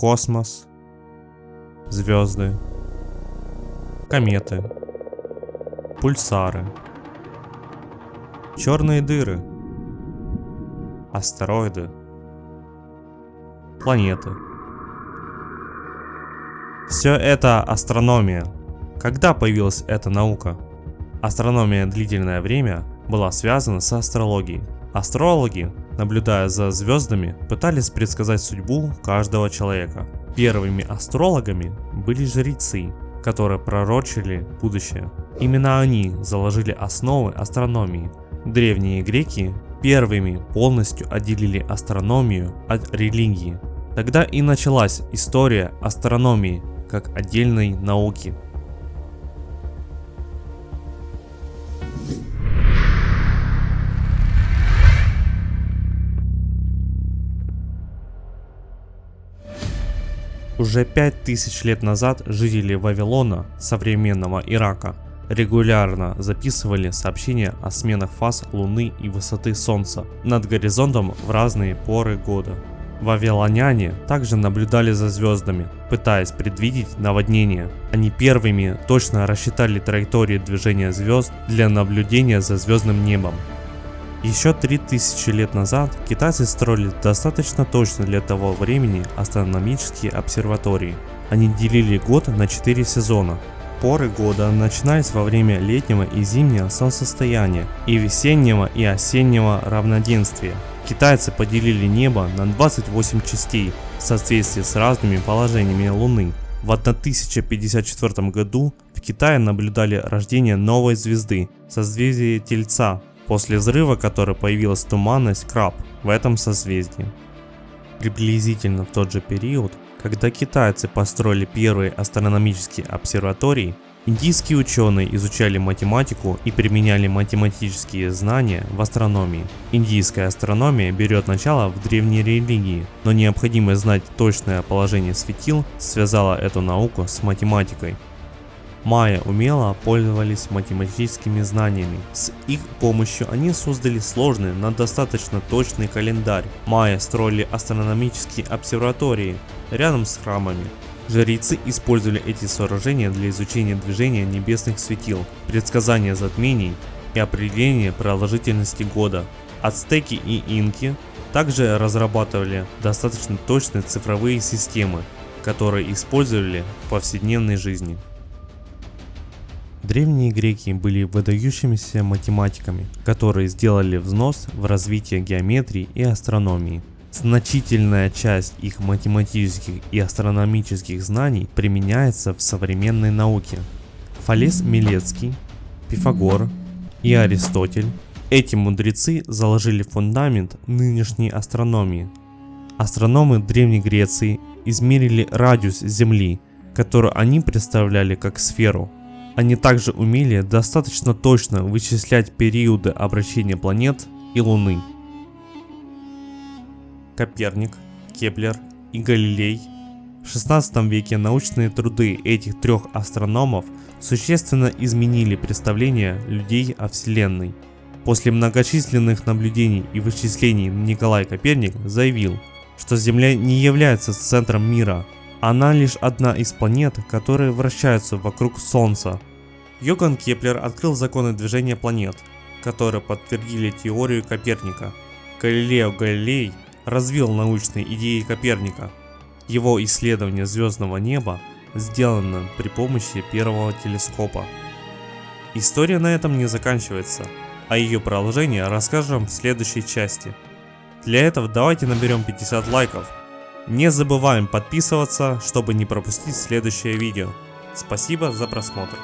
космос, звезды, кометы, пульсары, черные дыры, астероиды, планеты. Все это астрономия. Когда появилась эта наука? Астрономия длительное время была связана с астрологией. Астрологи, наблюдая за звездами, пытались предсказать судьбу каждого человека. Первыми астрологами были жрецы, которые пророчили будущее. Именно они заложили основы астрономии. Древние греки первыми полностью отделили астрономию от религии. Тогда и началась история астрономии как отдельной науки. Уже 5000 лет назад жители Вавилона, современного Ирака, регулярно записывали сообщения о сменах фаз Луны и высоты Солнца над горизонтом в разные поры года. Вавилоняне также наблюдали за звездами, пытаясь предвидеть наводнение. Они первыми точно рассчитали траектории движения звезд для наблюдения за звездным небом. Еще 3000 лет назад китайцы строили достаточно точно для того времени астрономические обсерватории. Они делили год на 4 сезона. Поры года начинались во время летнего и зимнего солнцестояния и весеннего и осеннего равноденствия. Китайцы поделили небо на 28 частей в соответствии с разными положениями Луны. В 1054 году в Китае наблюдали рождение новой звезды, созвездия Тельца, после взрыва которой появилась туманность Краб в этом созвездии. Приблизительно в тот же период, когда китайцы построили первые астрономические обсерватории, индийские ученые изучали математику и применяли математические знания в астрономии. Индийская астрономия берет начало в древней религии, но необходимость знать точное положение светил связала эту науку с математикой. Майя умело пользовались математическими знаниями. С их помощью они создали сложный, но достаточно точный календарь. Майя строили астрономические обсерватории рядом с храмами. Жрецы использовали эти сооружения для изучения движения небесных светил, предсказания затмений и определения продолжительности года. Ацтеки и инки также разрабатывали достаточно точные цифровые системы, которые использовали в повседневной жизни. Древние греки были выдающимися математиками, которые сделали взнос в развитие геометрии и астрономии. Значительная часть их математических и астрономических знаний применяется в современной науке. Фалес Милецкий, Пифагор и Аристотель – эти мудрецы заложили фундамент нынешней астрономии. Астрономы Древней Греции измерили радиус Земли, которую они представляли как сферу – они также умели достаточно точно вычислять периоды обращения планет и Луны. Коперник, Кеплер и Галилей. В 16 веке научные труды этих трех астрономов существенно изменили представление людей о Вселенной. После многочисленных наблюдений и вычислений Николай Коперник заявил, что Земля не является центром мира, она лишь одна из планет, которые вращаются вокруг Солнца. Йоган Кеплер открыл законы движения планет, которые подтвердили теорию Коперника. Галилео Галилей развил научные идеи Коперника. Его исследование звездного неба сделано при помощи первого телескопа. История на этом не заканчивается, а ее продолжение расскажем в следующей части. Для этого давайте наберем 50 лайков. Не забываем подписываться, чтобы не пропустить следующее видео. Спасибо за просмотр.